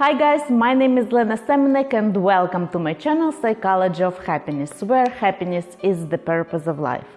Hi guys, my name is Lena Semenek and welcome to my channel Psychology of Happiness, where happiness is the purpose of life.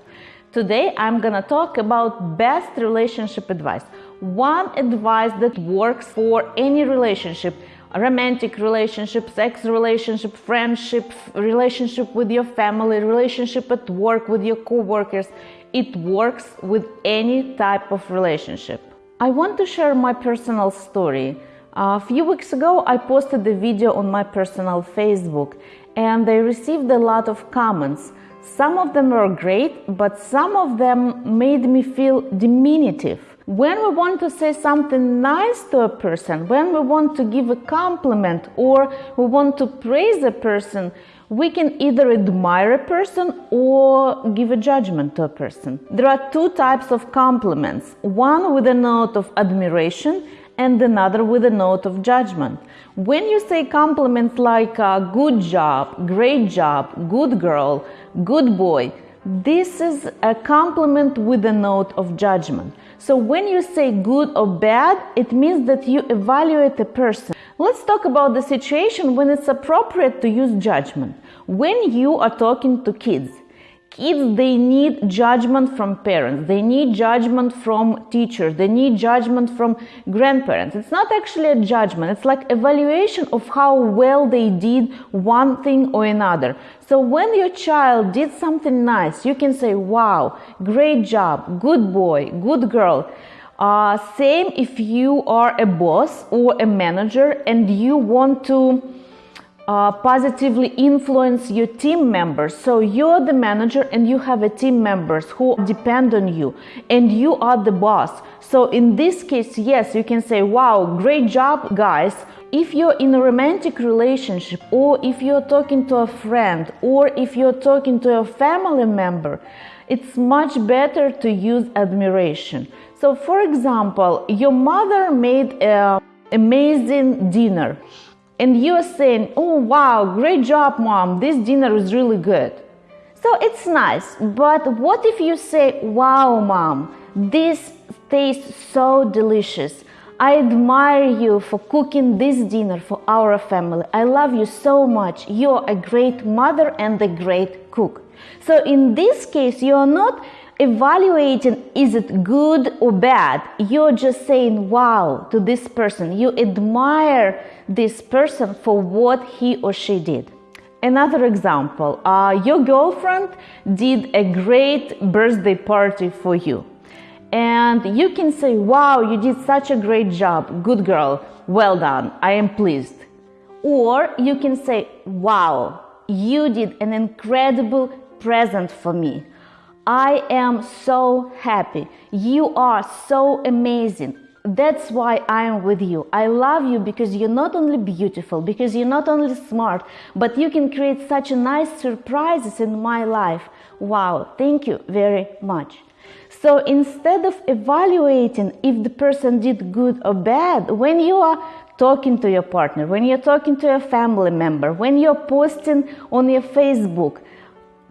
Today I'm gonna talk about best relationship advice. One advice that works for any relationship, romantic relationship, sex relationship, friendship, relationship with your family, relationship at work with your co-workers. It works with any type of relationship. I want to share my personal story. A few weeks ago, I posted a video on my personal Facebook and I received a lot of comments. Some of them were great, but some of them made me feel diminutive. When we want to say something nice to a person, when we want to give a compliment or we want to praise a person, we can either admire a person or give a judgment to a person. There are two types of compliments one with a note of admiration and another with a note of judgment. When you say compliments like uh, good job, great job, good girl, good boy, this is a compliment with a note of judgment. So when you say good or bad, it means that you evaluate a person. Let's talk about the situation when it's appropriate to use judgment. When you are talking to kids, kids they need judgment from parents they need judgment from teachers they need judgment from grandparents it's not actually a judgment it's like evaluation of how well they did one thing or another. So when your child did something nice you can say wow great job good boy good girl. Uh, same if you are a boss or a manager and you want to uh, positively influence your team members. So you're the manager and you have a team members who depend on you and you are the boss. So in this case, yes, you can say, wow, great job, guys. If you're in a romantic relationship or if you're talking to a friend or if you're talking to a family member, it's much better to use admiration. So for example, your mother made an amazing dinner and you're saying, oh wow, great job, mom, this dinner is really good. So it's nice, but what if you say, wow, mom, this tastes so delicious. I admire you for cooking this dinner for our family. I love you so much. You're a great mother and a great cook. So in this case, you're not evaluating is it good or bad. You're just saying wow to this person. You admire this person for what he or she did. Another example, uh, your girlfriend did a great birthday party for you. And you can say, wow, you did such a great job. Good girl. Well done. I am pleased. Or you can say, wow, you did an incredible present for me. I am so happy. You are so amazing. That's why I am with you. I love you because you're not only beautiful, because you're not only smart, but you can create such nice surprises in my life. Wow, thank you very much. So instead of evaluating if the person did good or bad, when you are talking to your partner, when you're talking to a family member, when you're posting on your Facebook,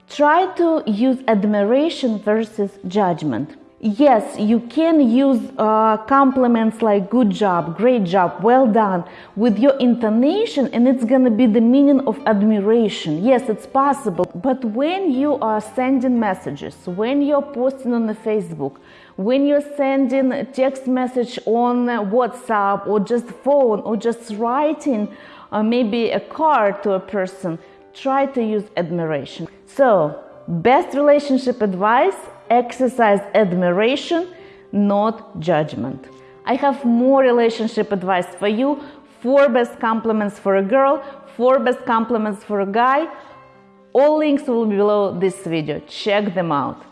Try to use admiration versus judgment. Yes, you can use uh, compliments like good job, great job, well done with your intonation, and it's gonna be the meaning of admiration. Yes, it's possible. But when you are sending messages, when you're posting on the Facebook, when you're sending a text message on WhatsApp or just phone or just writing uh, maybe a card to a person, try to use admiration. So, best relationship advice exercise admiration, not judgment. I have more relationship advice for you four best compliments for a girl, four best compliments for a guy. All links will be below this video. Check them out.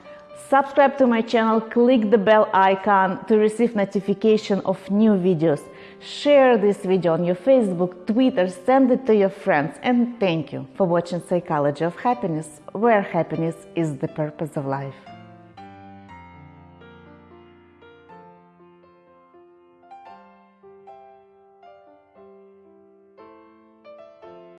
Subscribe to my channel, click the bell icon to receive notification of new videos. Share this video on your Facebook, Twitter, send it to your friends and thank you for watching Psychology of Happiness, where happiness is the purpose of life.